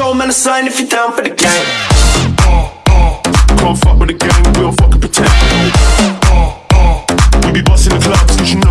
control, man, a sign if you're down for the game. Uh, uh, can't fuck with the gang, we don't fucking pretend. Uh, we be busting the clubs, cause you know.